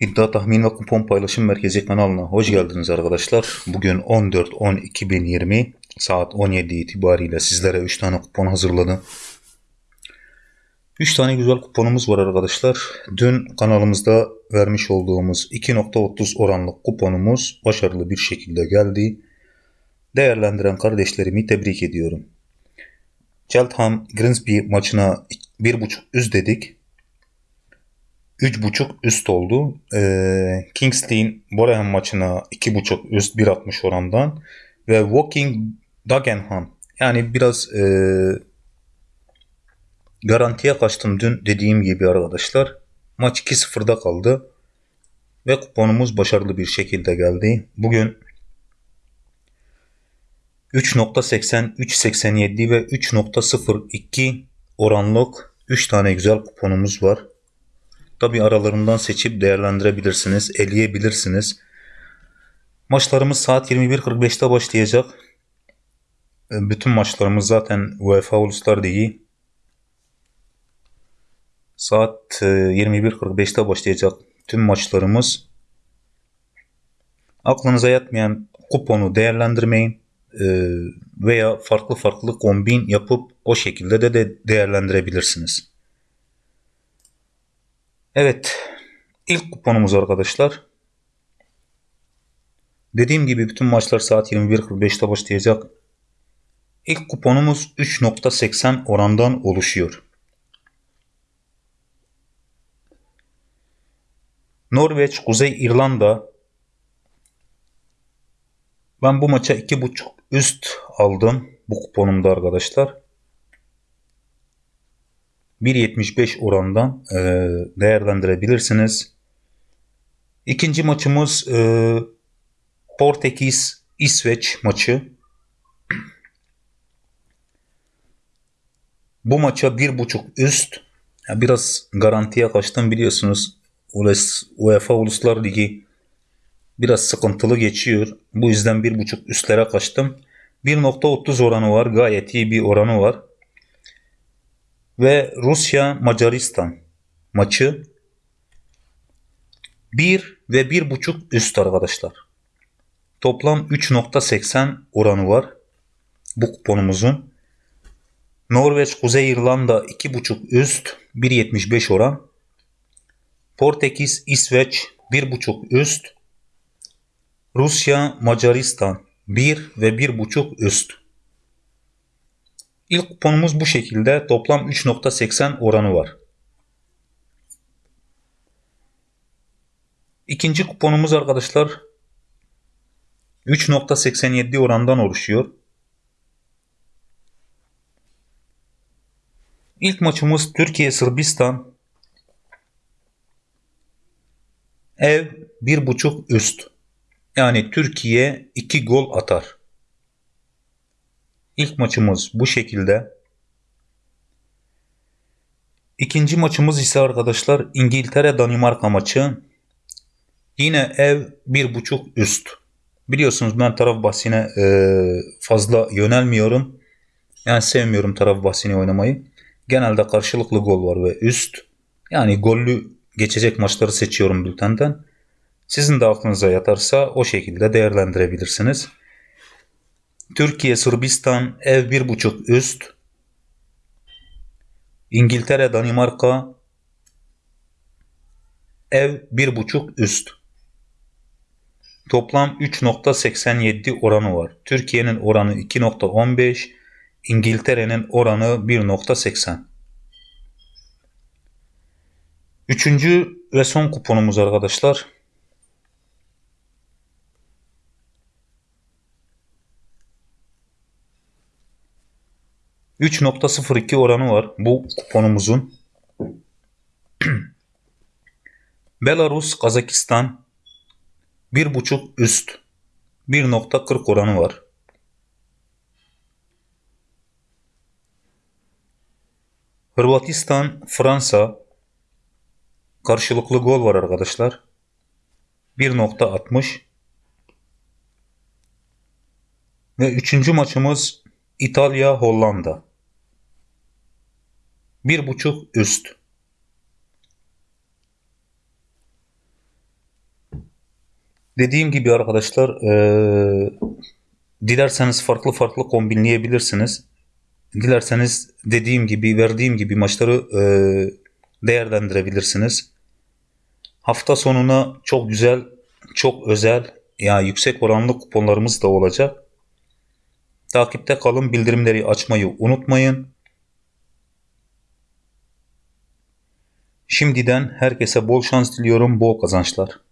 İddia tahmin ve kupon paylaşım merkezi kanalına hoş geldiniz arkadaşlar. Bugün 14-10-2020 saat 17 itibariyle sizlere 3 tane kupon hazırladım. 3 tane güzel kuponumuz var arkadaşlar. Dün kanalımızda vermiş olduğumuz 2.30 oranlık kuponumuz başarılı bir şekilde geldi. Değerlendiren kardeşlerimi tebrik ediyorum. Cheltenham Grimsby maçına 1.5 üst dedik. 3.5 üst oldu. Ee, Kingsley'in Boreham maçına 2.5 üst 1.60 orandan ve Walking Dagenham yani biraz e, garantiye kaçtım dün dediğim gibi arkadaşlar. Maç 2-0'da kaldı ve kuponumuz başarılı bir şekilde geldi. Bugün 3.80, 3.87 ve 3.02 oranlık 3 tane güzel kuponumuz var. Tabi aralarından seçip değerlendirebilirsiniz, eleyebilirsiniz. Maçlarımız saat 21.45'te başlayacak. E, bütün maçlarımız zaten UEFA Uluslar Ligi. Saat 21.45'te e, başlayacak tüm maçlarımız. Aklınıza yatmayan kuponu değerlendirmeyin e, veya farklı farklı kombin yapıp o şekilde de, de değerlendirebilirsiniz. Evet. ilk kuponumuz arkadaşlar. Dediğim gibi bütün maçlar saat 21.45'te başlayacak. İlk kuponumuz 3.80 orandan oluşuyor. Norveç, Kuzey İrlanda. Ben bu maça 2.5 üst aldım bu kuponumda arkadaşlar. 1.75 orandan e, değerlendirebilirsiniz. İkinci maçımız e, Portekiz İsveç maçı. Bu maça 1.5 üst. Ya biraz garantiye kaçtım biliyorsunuz. UEFA Uluslar Ligi biraz sıkıntılı geçiyor. Bu yüzden 1.5 üstlere kaçtım. 1.30 oranı var. Gayet iyi bir oranı var ve Rusya Macaristan maçı 1 ve 1.5 üst arkadaşlar. Toplam 3.80 oranı var bu kuponumuzun. Norveç Kuzey İrlanda 2.5 üst 1.75 oran. Portekiz İsveç 1.5 üst. Rusya Macaristan 1 ve 1.5 üst. İlk kuponumuz bu şekilde. Toplam 3.80 oranı var. İkinci kuponumuz arkadaşlar 3.87 orandan oluşuyor. İlk maçımız Türkiye Sırbistan. Ev 1.5 üst. Yani Türkiye 2 gol atar. İlk maçımız bu şekilde. İkinci maçımız ise arkadaşlar İngiltere-Danimarka maçı. Yine ev bir buçuk üst. Biliyorsunuz ben taraf bahsine e, fazla yönelmiyorum. Yani sevmiyorum taraf bahsini oynamayı. Genelde karşılıklı gol var ve üst. Yani gollü geçecek maçları seçiyorum bültenden. Sizin de aklınıza yatarsa o şekilde değerlendirebilirsiniz. Türkiye Sırbistan ev 1.5 üst. İngiltere Danimarka ev 1.5 üst. Toplam 3.87 oranı var. Türkiye'nin oranı 2.15, İngiltere'nin oranı 1.80. Üçüncü ve son kuponumuz arkadaşlar. 3.02 oranı var bu kuponumuzun. Belarus, Kazakistan 1.5 üst 1.40 oranı var. Hırvatistan, Fransa karşılıklı gol var arkadaşlar. 1.60 ve üçüncü maçımız İtalya, Hollanda bir buçuk üst. Dediğim gibi arkadaşlar eee, dilerseniz farklı farklı kombinleyebilirsiniz. Dilerseniz dediğim gibi verdiğim gibi maçları eee, değerlendirebilirsiniz. Hafta sonuna çok güzel, çok özel, ya yüksek oranlı kuponlarımız da olacak. Takipte kalın, bildirimleri açmayı unutmayın. Şimdiden herkese bol şans diliyorum, bol kazançlar.